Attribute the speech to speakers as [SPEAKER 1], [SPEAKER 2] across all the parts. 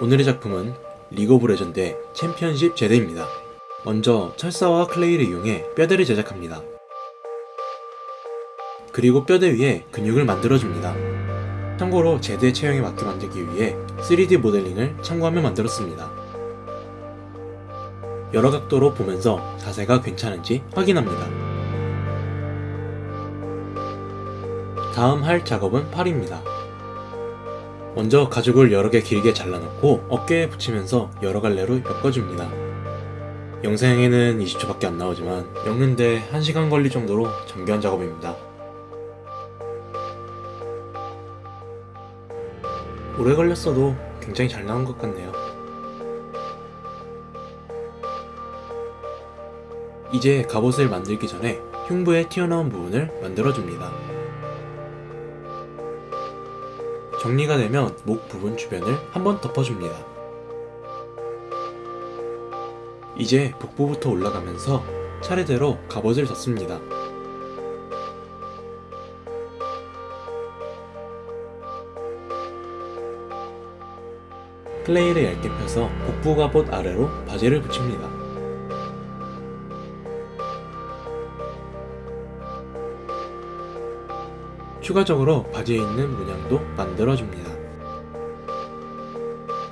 [SPEAKER 1] 오늘의 작품은 리그 오브 레전드의 챔피언십 제드입니다. 먼저 철사와 clay를 이용해 뼈대를 제작합니다. 그리고 뼈대 위에 근육을 만들어줍니다. 참고로 제드 체형에 맞게 만들기 위해 3D 모델링을 참고하며 만들었습니다. 여러 각도로 보면서 자세가 괜찮은지 확인합니다. 다음 할 작업은 팔입니다. 먼저 가죽을 여러 개 길게 잘라놓고 어깨에 붙이면서 여러 갈래로 엮어줍니다. 영상에는 20초밖에 안 나오지만 엮는데 1시간 걸릴 정도로 정교한 작업입니다. 오래 걸렸어도 굉장히 잘 나온 것 같네요. 이제 갑옷을 만들기 전에 흉부에 튀어나온 부분을 만들어줍니다. 정리가 되면 목 부분 주변을 한번 덮어줍니다. 이제 복부부터 올라가면서 차례대로 갑옷을 덮습니다. 클레이를 얇게 펴서 복부 갑옷 아래로 바지를 붙입니다. 추가적으로 바지에 있는 문양도 만들어줍니다.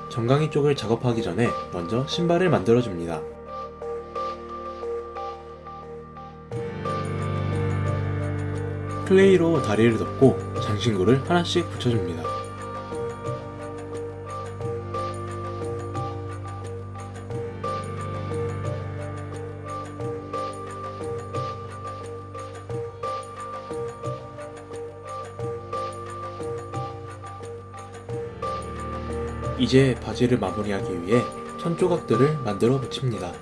[SPEAKER 1] 정강이 쪽을 작업하기 전에 먼저 신발을 만들어줍니다. 클레이로 다리를 덮고 장신구를 하나씩 붙여줍니다. 이제 바지를 마무리하기 위해 천 조각들을 만들어 붙입니다.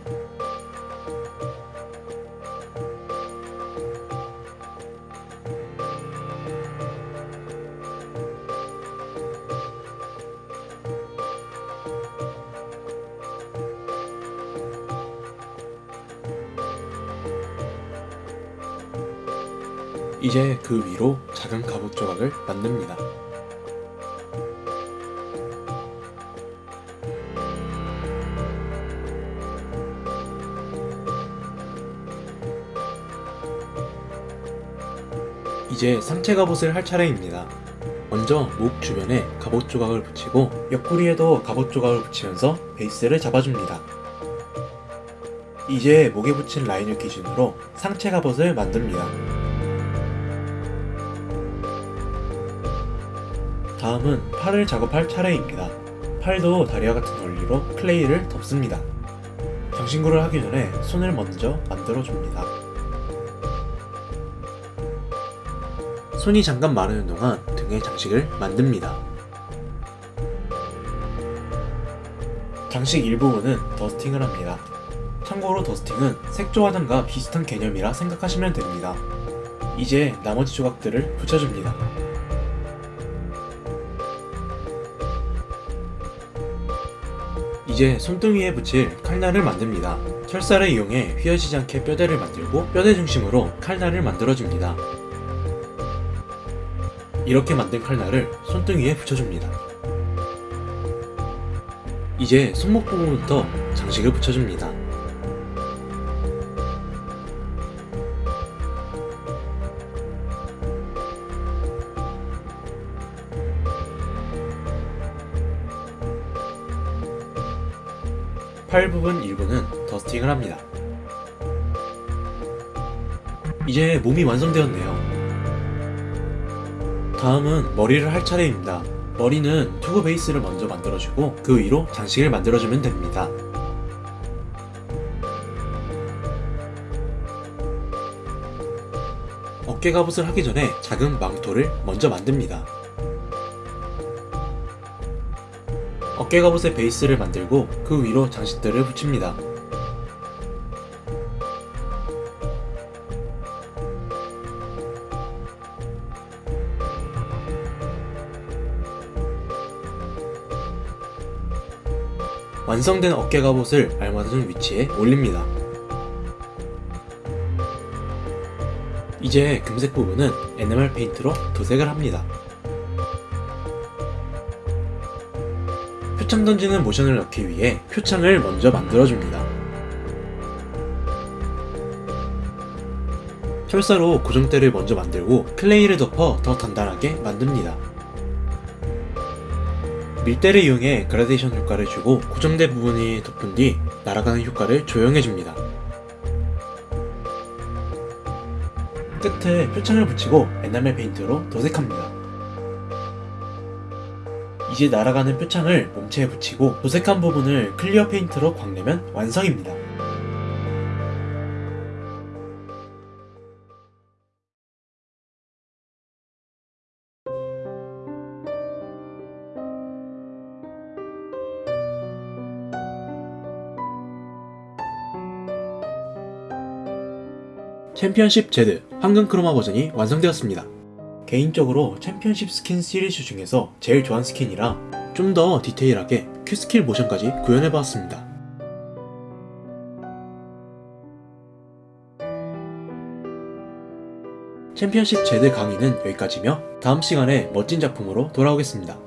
[SPEAKER 1] 이제 그 위로 작은 갑옷 조각을 만듭니다. 이제 상체 갑옷을 할 차례입니다. 먼저 목 주변에 갑옷 조각을 붙이고 옆구리에도 갑옷 조각을 붙이면서 베이스를 잡아줍니다. 이제 목에 붙인 라인을 기준으로 상체 갑옷을 만듭니다. 다음은 팔을 작업할 차례입니다. 팔도 다리와 같은 원리로 클레이를 덮습니다. 장신구를 하기 전에 손을 먼저 만들어줍니다. 손이 잠깐 마르는 동안 등에 장식을 만듭니다. 장식 일부분은 더스팅을 합니다. 참고로 더스팅은 색조 화장과 비슷한 개념이라 생각하시면 됩니다. 이제 나머지 조각들을 붙여줍니다. 이제 손등위에 붙일 칼날을 만듭니다. 철사를 이용해 휘어지지 않게 뼈대를 만들고 뼈대 중심으로 칼날을 만들어줍니다. 이렇게 만든 칼날을 손등 위에 붙여줍니다. 이제 손목 부분부터 장식을 붙여줍니다. 팔 부분 일부는 더스팅을 합니다. 이제 몸이 완성되었네요. 다음은 머리를 할 차례입니다. 머리는 투구 베이스를 먼저 만들어주고 그 위로 장식을 만들어주면 됩니다. 어깨 갑옷을 하기 전에 작은 망토를 먼저 만듭니다. 어깨 갑옷의 베이스를 만들고 그 위로 장식들을 붙입니다. 완성된 어깨 갑옷을 알맞은 위치에 올립니다. 이제 금색 부분은 에나멜 페인트로 도색을 합니다. 표창 던지는 모션을 넣기 위해 표창을 먼저 만들어줍니다. 철사로 고정대를 먼저 만들고 클레이를 덮어 더 단단하게 만듭니다. 밀대를 이용해 그라데이션 효과를 주고 고정대 부분이 덮은 뒤 날아가는 효과를 조형해줍니다. 끝에 표창을 붙이고 에나멜 페인트로 도색합니다. 이제 날아가는 표창을 몸체에 붙이고 도색한 부분을 clear 페인트로 광내면 완성입니다. 챔피언십 제드 황금 chroma 버전이 완성되었습니다. 개인적으로 챔피언십 스킨 시리즈 중에서 제일 좋아하는 스킨이라 좀 더 디테일하게 Q skill 모션까지 구현해보았습니다. 챔피언십 제드 강의는 여기까지며 다음 시간에 멋진 작품으로 돌아오겠습니다.